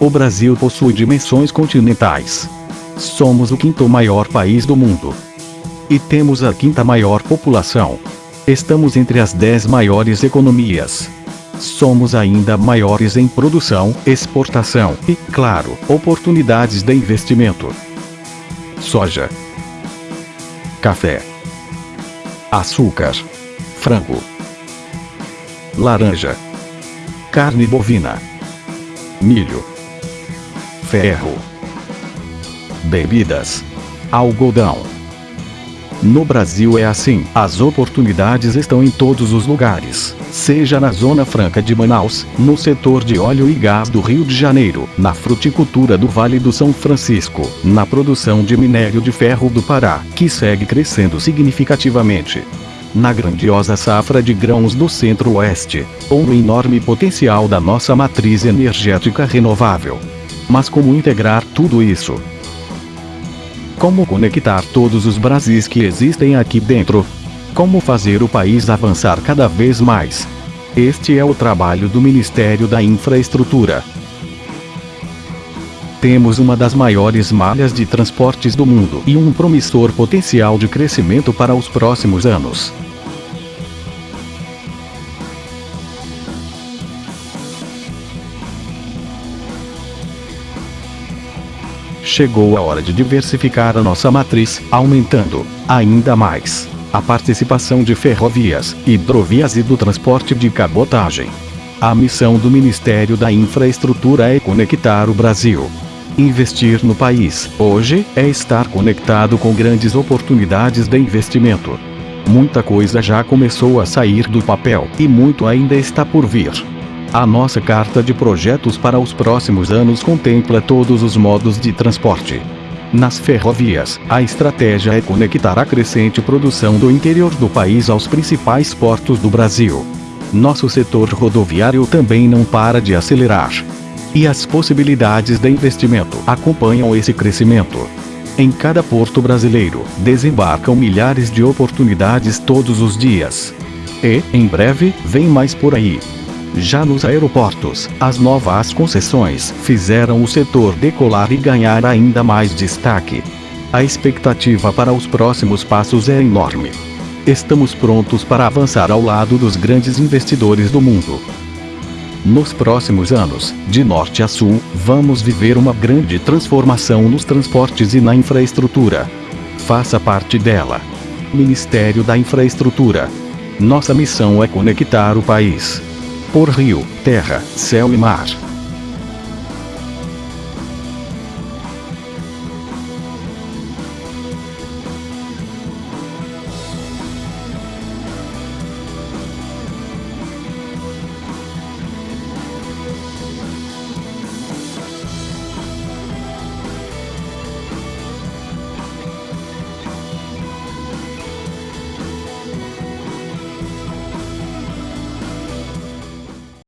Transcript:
O Brasil possui dimensões continentais. Somos o quinto maior país do mundo. E temos a quinta maior população. Estamos entre as dez maiores economias. Somos ainda maiores em produção, exportação e, claro, oportunidades de investimento. Soja. Café. Açúcar. Frango. Laranja. Carne bovina. Milho ferro, bebidas, algodão. No Brasil é assim, as oportunidades estão em todos os lugares, seja na Zona Franca de Manaus, no setor de óleo e gás do Rio de Janeiro, na fruticultura do Vale do São Francisco, na produção de minério de ferro do Pará, que segue crescendo significativamente, na grandiosa safra de grãos do Centro-Oeste, ou no enorme potencial da nossa matriz energética renovável. Mas como integrar tudo isso? Como conectar todos os Brasis que existem aqui dentro? Como fazer o país avançar cada vez mais? Este é o trabalho do Ministério da Infraestrutura. Temos uma das maiores malhas de transportes do mundo e um promissor potencial de crescimento para os próximos anos. Chegou a hora de diversificar a nossa matriz, aumentando, ainda mais, a participação de ferrovias, hidrovias e do transporte de cabotagem. A missão do Ministério da Infraestrutura é conectar o Brasil. Investir no país, hoje, é estar conectado com grandes oportunidades de investimento. Muita coisa já começou a sair do papel, e muito ainda está por vir. A nossa carta de projetos para os próximos anos contempla todos os modos de transporte. Nas ferrovias, a estratégia é conectar a crescente produção do interior do país aos principais portos do Brasil. Nosso setor rodoviário também não para de acelerar. E as possibilidades de investimento acompanham esse crescimento. Em cada porto brasileiro, desembarcam milhares de oportunidades todos os dias. E, em breve, vem mais por aí. Já nos aeroportos, as novas concessões fizeram o setor decolar e ganhar ainda mais destaque. A expectativa para os próximos passos é enorme. Estamos prontos para avançar ao lado dos grandes investidores do mundo. Nos próximos anos, de norte a sul, vamos viver uma grande transformação nos transportes e na infraestrutura. Faça parte dela. Ministério da Infraestrutura. Nossa missão é conectar o país por rio, terra, céu e mar.